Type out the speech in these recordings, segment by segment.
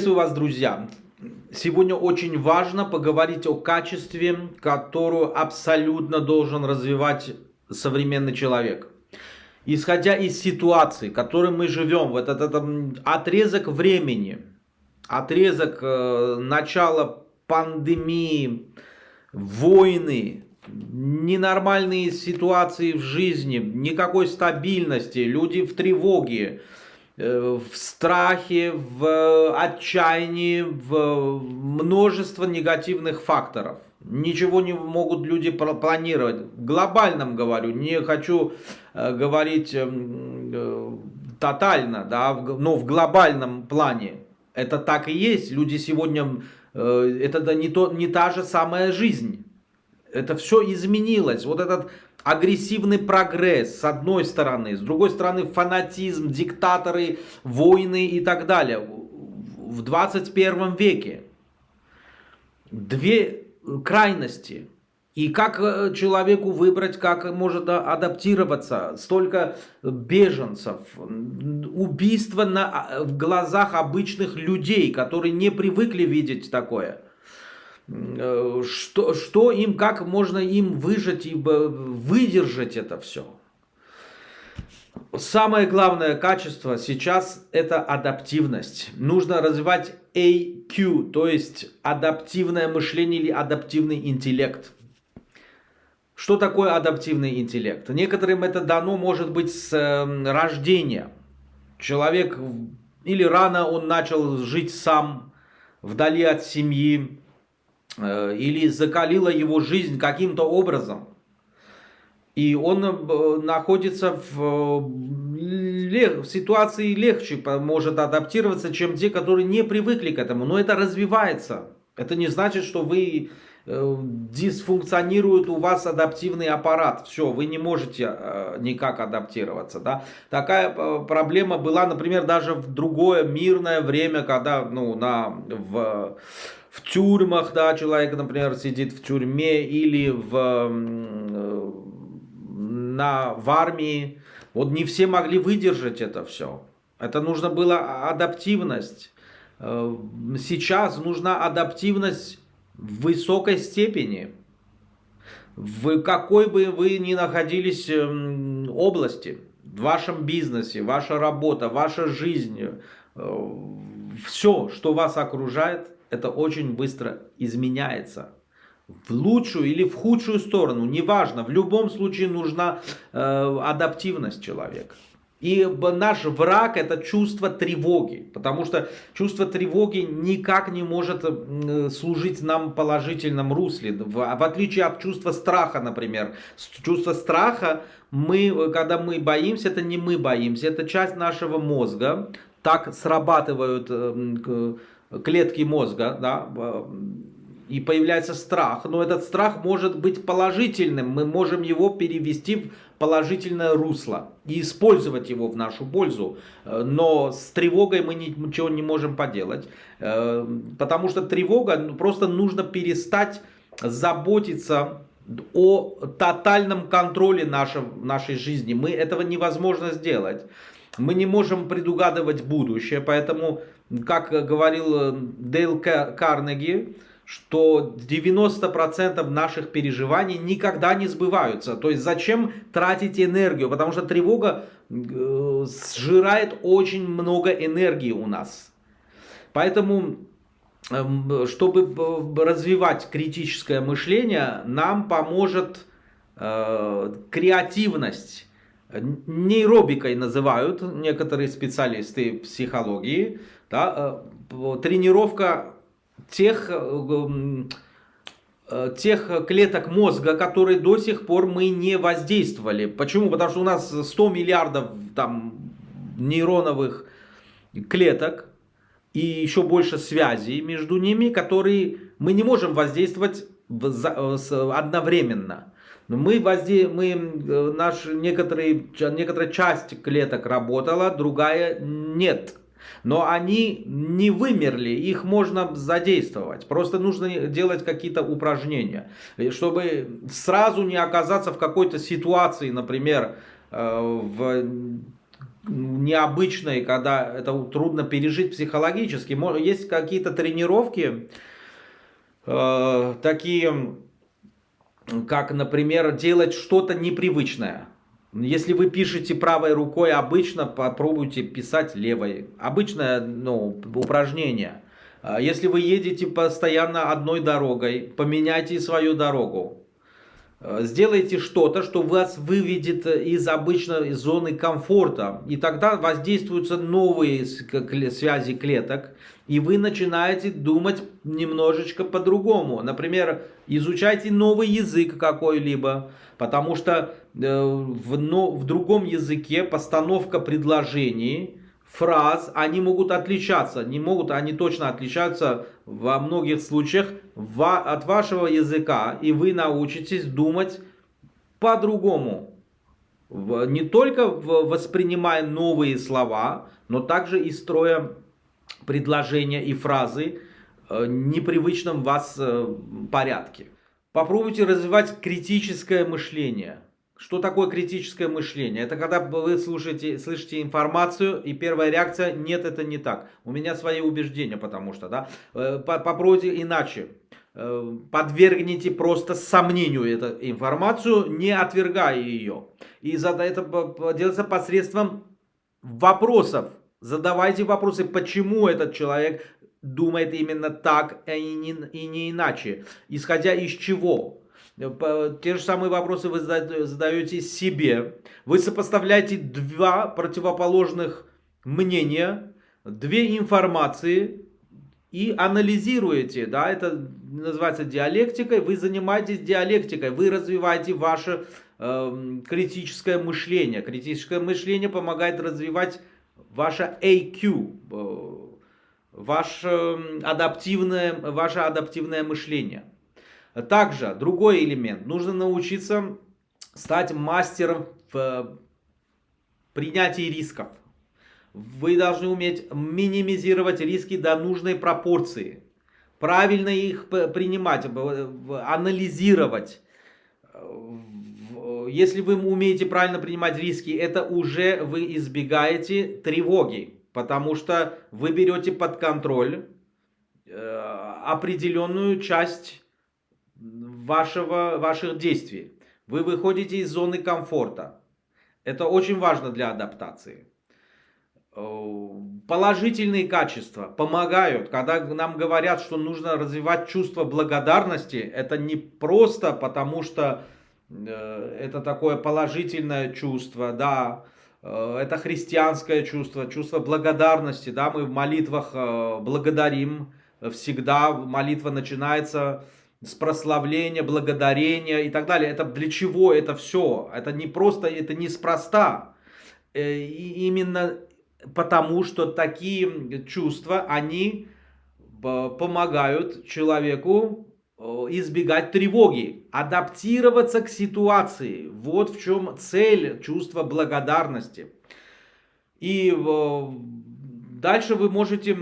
Приветствую вас, друзья! Сегодня очень важно поговорить о качестве, которую абсолютно должен развивать современный человек. Исходя из ситуации, в которой мы живем, в этот, этот отрезок времени, отрезок э, начала пандемии, войны, ненормальные ситуации в жизни, никакой стабильности, люди в тревоге, в страхе, в отчаянии, в множество негативных факторов. Ничего не могут люди планировать. Глобальном говорю, не хочу э, говорить эм, э, тотально, да, но в глобальном плане. Это так и есть. Люди сегодня, это не, то, не та же самая жизнь. Это все изменилось. Вот этот агрессивный прогресс с одной стороны, с другой стороны фанатизм, диктаторы, войны и так далее. В 21 веке две крайности. И как э, человеку выбрать, как может адаптироваться? Столько беженцев, убийства на, в глазах обычных людей, которые не привыкли видеть такое – Э, что, что им, как можно им выжить и выдержать это все. Самое главное качество сейчас это адаптивность. Нужно развивать AQ, то есть адаптивное мышление или адаптивный интеллект. Что такое адаптивный интеллект? Некоторым это дано, может быть, с эм, рождения. Человек или рано он начал жить сам, вдали от семьи, Э, или закалила его жизнь каким-то образом. И он э, находится в, в ситуации легче, может адаптироваться, чем те, которые не привыкли к этому. Но это развивается. Это не значит, что вы э, дисфункционирует у вас адаптивный аппарат. Все, вы не можете никак адаптироваться. Да? Такая проблема была, например, даже в другое мирное время, когда ну, на, в в тюрьмах, да, человек, например, сидит в тюрьме или в, э, на, в армии. Вот не все могли выдержать это все. Это нужно было адаптивность. Э, сейчас нужна адаптивность в высокой степени. В какой бы вы ни находились эм, области, в вашем бизнесе, ваша работа, ваша жизнь, э, все, что вас окружает, это очень быстро изменяется. В лучшую или в худшую сторону, неважно, в любом случае нужна э, адаптивность человека. И наш враг это чувство тревоги, потому что чувство тревоги никак не может служить нам в положительном русле, в, в отличие от чувства страха, например. Чувство страха, мы, когда мы боимся, это не мы боимся, это часть нашего мозга, так срабатывают э, клетки мозга, да, и появляется страх. Но этот страх может быть положительным. Мы можем его перевести в положительное русло и использовать его в нашу пользу. Но с тревогой мы ничего не можем поделать. Э, потому что тревога, ну, просто нужно перестать заботиться о тотальном контроле нашей, нашей жизни. Мы этого невозможно сделать. Мы не можем предугадывать будущее, поэтому как говорил э, Дейл Карнеги, что 90% наших переживаний никогда не сбываются. То есть зачем тратить энергию? Потому что тревога э, сжирает очень много энергии у нас. Поэтому, эм, чтобы э, развивать критическое мышление, нам поможет креативность. Нейробикой называют некоторые специалисты психологии да, э, тренировка тех, э, э, тех клеток мозга, которые до сих пор мы не воздействовали. Почему? Потому что у нас 100 миллиардов там, нейроновых клеток и еще больше связей между ними, которые мы не можем воздействовать одновременно. Мы, возде... мы наш, некоторые, некоторая часть клеток работала, другая нет. Но они не вымерли, их можно задействовать. Просто нужно делать какие-то упражнения, чтобы сразу не оказаться в какой-то ситуации, например, э, в необычной, когда это трудно пережить психологически. Есть какие-то тренировки, э, такие, как, например, делать что-то непривычное. Если вы пишете правой рукой, обычно попробуйте писать левой. Обычное ну, упражнение. А если вы едете постоянно одной дорогой, поменяйте свою дорогу. Э, сделайте что-то, что вас выведет из обычной зоны комфорта. И тогда воздействуются новые связи клеток. И вы начинаете думать немножечко по-другому. Например, изучайте новый язык какой-либо. Потому что э, в, но, в другом языке постановка предложений фраз, они могут отличаться. Не могут, они точно отличаются во многих случаях от вашего языка. И вы научитесь думать по-другому. Не только воспринимая новые слова, но также и строя предложения и фразы э, непривычном вас э, порядке. Попробуйте развивать критическое мышление. Что такое критическое мышление? Это когда вы слушаете, слышите информацию, и первая реакция, нет, это не так. У меня свои убеждения, потому что, да. Э, попробуйте иначе. Подвергните просто сомнению эту информацию, не отвергая ее. И это делается посредством вопросов. Задавайте вопросы, почему этот человек думает именно так, а и не, и не иначе. Исходя из чего? Те же самые вопросы вы задаете себе. Вы сопоставляете два противоположных мнения, две информации и анализируете. Да, это называется диалектикой. Вы занимаетесь диалектикой, вы развиваете ваше э, критическое мышление. Критическое мышление помогает развивать ваше AQ, э, ваше адаптивное, ваше адаптивное мышление. Также другой элемент. Нужно научиться стать мастером в принятии рисков. Вы должны уметь минимизировать риски до нужной пропорции. Правильно их принимать, анализировать. Если вы умеете правильно принимать риски, это уже вы избегаете тревоги. Потому что вы берете под контроль э, определенную часть вашего, ваших действий. Вы выходите из зоны комфорта. Это очень важно для адаптации. Э, положительные качества помогают, когда нам говорят, что нужно развивать чувство благодарности. Это не просто потому, что это такое положительное чувство, да, э, это христианское чувство, чувство благодарности, да, мы в молитвах благодарим, всегда молитва начинается с прославления, благодарения и так далее. Это для чего это все? Это не просто, это неспроста. Э, и именно потому, что такие чувства, они э, помогают человеку э, избегать тревоги, адаптироваться к ситуации. Вот в чем цель чувства благодарности. И дальше вы можете,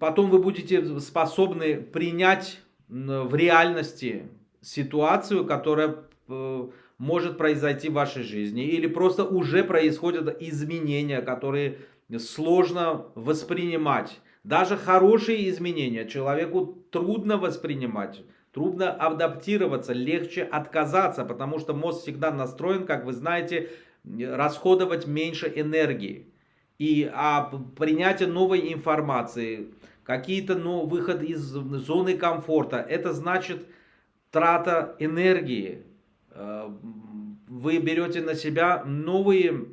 потом вы будете способны принять в реальности ситуацию, которая э, может произойти в вашей жизни. Или просто уже происходят изменения, которые сложно воспринимать. Даже хорошие изменения человеку трудно воспринимать. Трудно адаптироваться, легче отказаться, потому что мозг всегда настроен, как вы знаете, расходовать меньше энергии. И а принятие новой информации, какие-то ну, выход из зоны комфорта. Это значит трата энергии. Э, вы берете на себя новые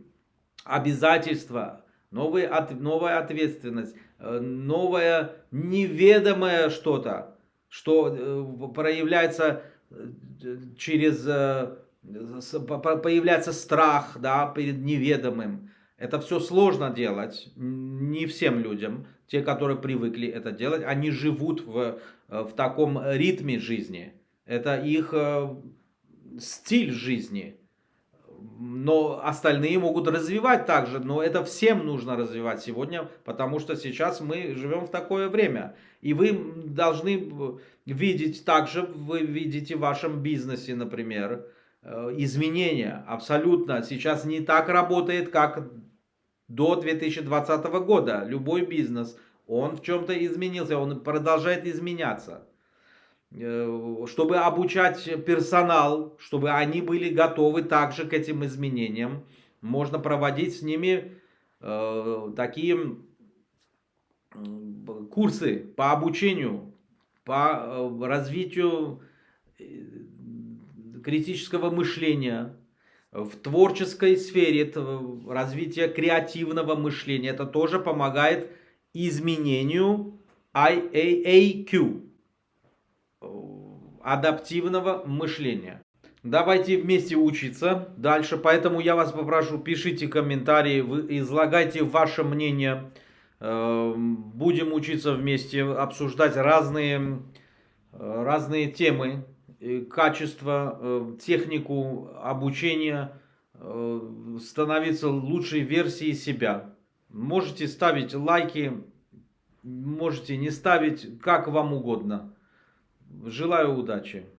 обязательства, новые, новая ответственность, новое неведомое что-то, что э, проявляется через появляется страх да, перед неведомым. Это все сложно делать, не всем людям. Те, которые привыкли это делать, они живут в, э, в таком ритме жизни. Это их э, стиль жизни. Но остальные могут развивать также, но это всем нужно развивать сегодня, потому что сейчас мы живем в такое время. И вы должны видеть также, вы видите в вашем бизнесе, например, э, изменения. Абсолютно. Сейчас не так работает, как до 2020 года. Любой бизнес, он в чем-то изменился, он продолжает изменяться. Э, чтобы обучать персонал, чтобы они были готовы также к этим изменениям, можно проводить с ними э, такие курсы по обучению, по э, развитию э, критического мышления, в творческой сфере, это развитие креативного мышления. Это тоже помогает изменению IAAQ, адаптивного мышления. Давайте вместе учиться дальше, поэтому я вас попрошу, пишите комментарии, излагайте ваше мнение. Эм, будем учиться вместе, обсуждать разные, э, разные темы, качество, э, технику обучения, э, становиться лучшей версией себя. Можете ставить лайки, можете не ставить, как вам угодно. Желаю удачи.